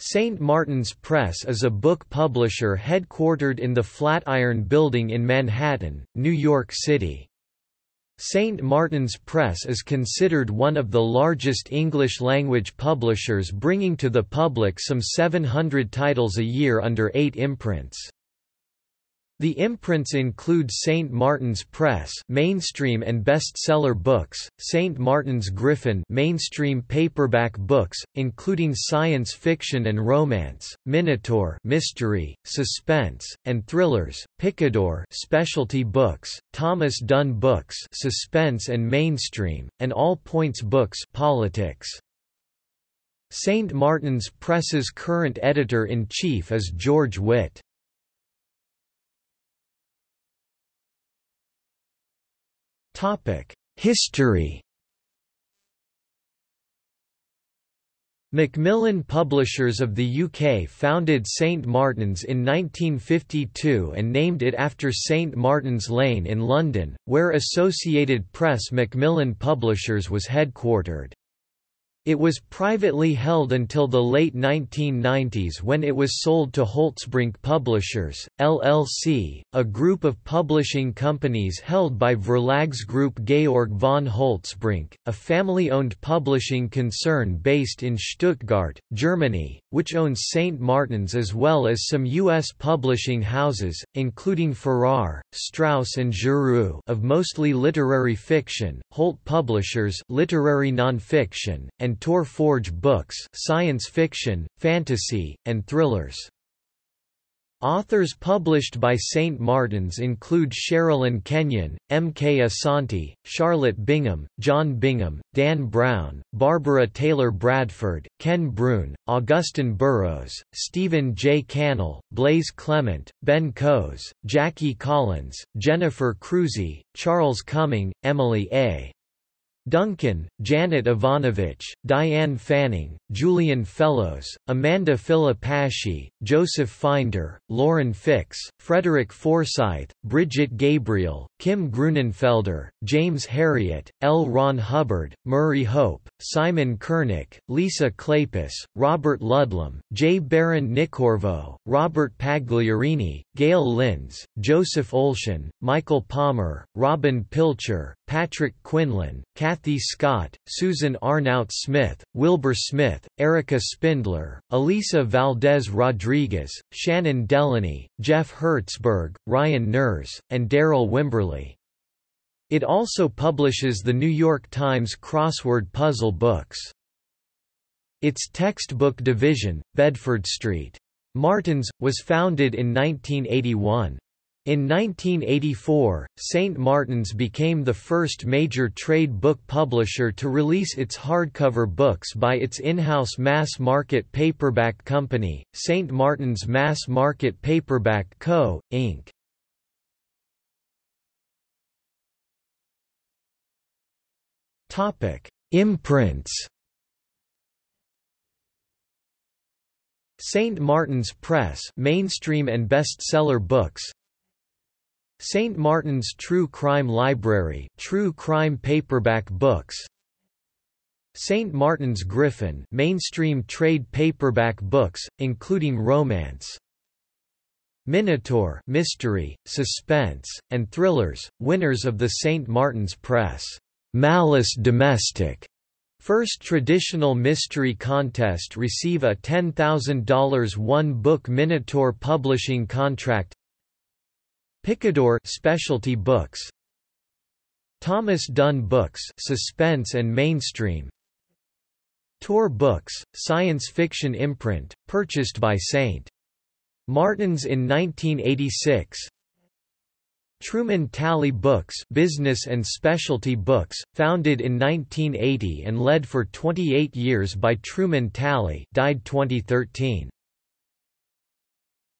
St. Martin's Press is a book publisher headquartered in the Flatiron Building in Manhattan, New York City. St. Martin's Press is considered one of the largest English-language publishers bringing to the public some 700 titles a year under eight imprints. The imprints include St. Martin's Press mainstream and bestseller books, St. Martin's Griffin mainstream paperback books, including science fiction and romance, Minotaur mystery, suspense, and thrillers, Picador specialty books, Thomas Dunne books suspense and mainstream, and All Points books politics. St. Martin's Press's current editor-in-chief is George Witt. History Macmillan Publishers of the UK founded St Martin's in 1952 and named it after St Martin's Lane in London, where Associated Press Macmillan Publishers was headquartered. It was privately held until the late 1990s when it was sold to Holtzbrinck Publishers, LLC, a group of publishing companies held by Verlagsgruppe Georg von Holtzbrinck, a family-owned publishing concern based in Stuttgart, Germany, which owns St. Martin's as well as some U.S. publishing houses, including Farrar, Straus and Giroux of mostly literary fiction, Holt Publishers literary nonfiction, and Tor Forge books science fiction, fantasy, and thrillers. Authors published by St. Martin's include Sherilyn Kenyon, M. K. Asante, Charlotte Bingham, John Bingham, Dan Brown, Barbara Taylor Bradford, Ken Bruen, Augusten Burroughs, Stephen J. Cannell, Blaize Clement, Ben Coes, Jackie Collins, Jennifer Crusie, Charles Cumming, Emily A. Duncan, Janet Evanovich, Diane Fanning, Julian Fellowes, Amanda Filipacchi, Joseph Finder, Lauren Fix, Frederick Forsyth, Brigitte Gabriel, Kim Gruenenfelder, James Herriot, L. Ron Hubbard, Murry Hope, Simon Kernick, Lisa Kleypas, Robert Ludlum, J. Baron Nicorvo, Robert Pagliarini, Gayle Lynds, Joseph Olshan, Michael Palmer, Robin Pilcher, Patrick Quinlan, Kathy Scott, Susan Arnout Smith, Wilbur Smith, Erica Spindler, Elisa Valdez Rodriguez, Shannon Delaney, Jeff Hertzberg, Ryan Nurse, and Darryl Wimberley. It also publishes the New York Times crossword puzzle books. Its textbook division, Bedford Street. Martin's, was founded in 1981. In 1984, St. Martin's became the first major trade book publisher to release its hardcover books by its in-house mass-market paperback company, St. Martin's Mass Market Paperback Co., Inc. Imprints St. Martin's Press mainstream and bestseller books St. Martin's True Crime Library true crime paperback books St. Martin's Griffin mainstream trade paperback books, including romance Minotaur mystery, suspense, and thrillers, winners of the St. Martin's Press Malice Domestic First traditional mystery contest receive a $10,000 one-book Minotaur publishing contract Picador specialty books Thomas Dunne Books suspense and mainstream Tor Books, science fiction imprint, purchased by St. Martin's in 1986 Truman Talley Books business and specialty books, founded in 1980 and led for 28 years by Truman Talley died 2013.